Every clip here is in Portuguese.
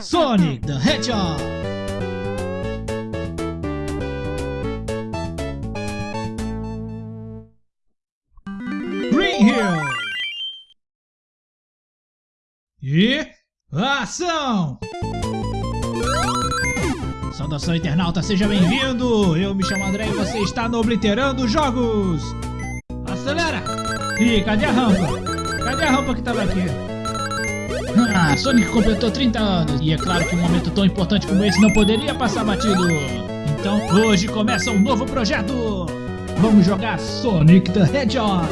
Sonic the Hedgehog. Green Hill. E ação! Saudação internauta, seja bem-vindo! Eu me chamo André e você está no Obliterando Jogos! Acelera! Ih, cadê a rampa? Cadê a rampa que estava aqui? Ah, Sonic completou 30 anos e é claro que um momento tão importante como esse não poderia passar batido. Então hoje começa um novo projeto. Vamos jogar Sonic the Hedgehog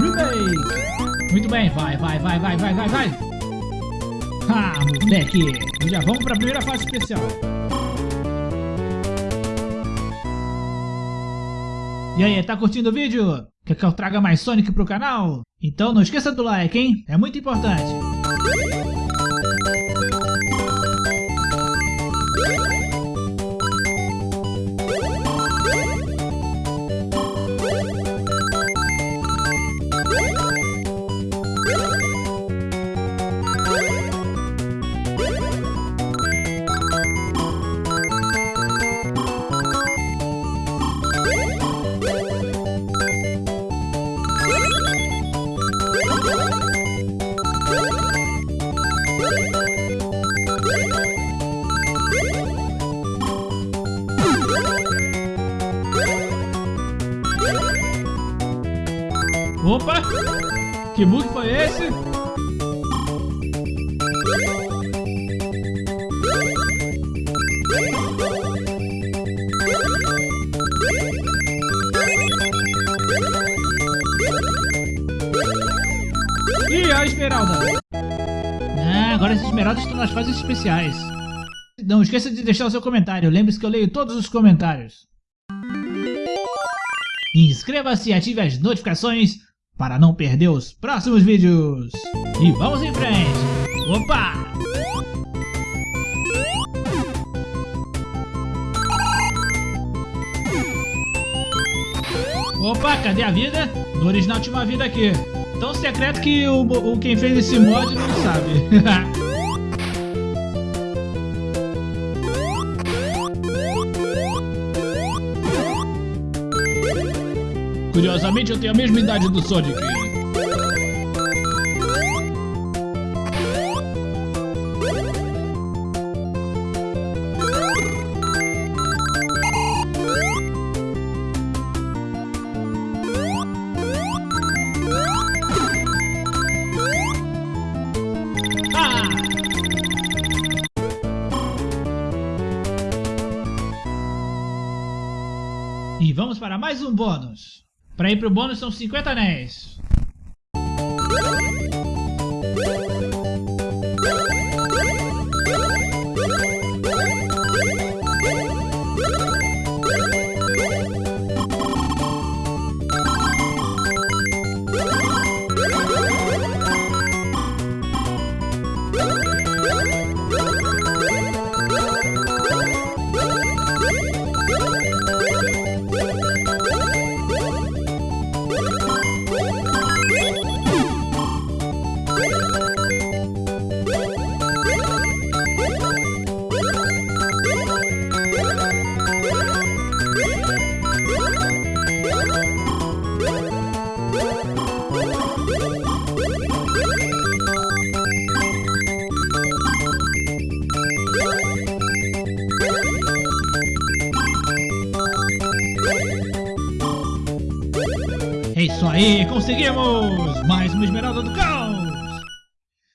Remake. Muito bem, vai, vai, vai, vai, vai, vai, vai. Ah, moleque. Já vamos para a primeira fase especial. E aí, tá curtindo o vídeo? Quer que eu traga mais Sonic pro canal? Então não esqueça do like, hein? É muito importante. Opa! Que bug foi esse? Ih, a Esmeralda! Ah, agora as esmeraldas estão nas fases especiais. Não esqueça de deixar o seu comentário. Lembre-se que eu leio todos os comentários. Inscreva-se e ative as notificações para não perder os próximos vídeos. E vamos em frente. Opa! Opa, cadê a vida? No original tinha uma vida aqui. Tão secreto que o, o quem fez esse mod não sabe. Curiosamente, eu tenho a mesma idade do Sonic. Ah! E vamos para mais um bônus. Para ir pro bônus são 50 anéis. Isso aí, conseguimos! Mais uma Esmeralda do Caos!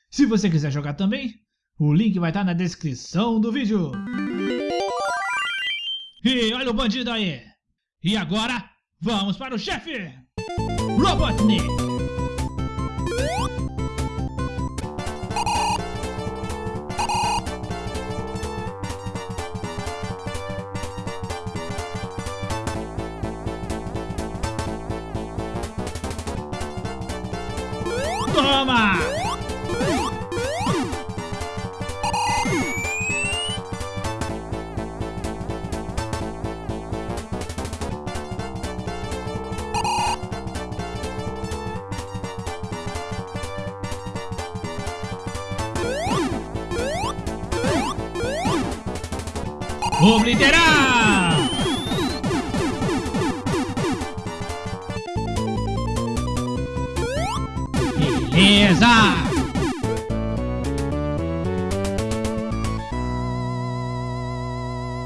Se você quiser jogar também, o link vai estar na descrição do vídeo. E olha o bandido aí! E agora, vamos para o chefe! Robotnik! Toma! Obliterar!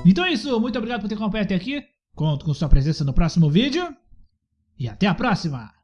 Então é isso, muito obrigado por ter acompanhado até aqui. Conto com sua presença no próximo vídeo. E até a próxima!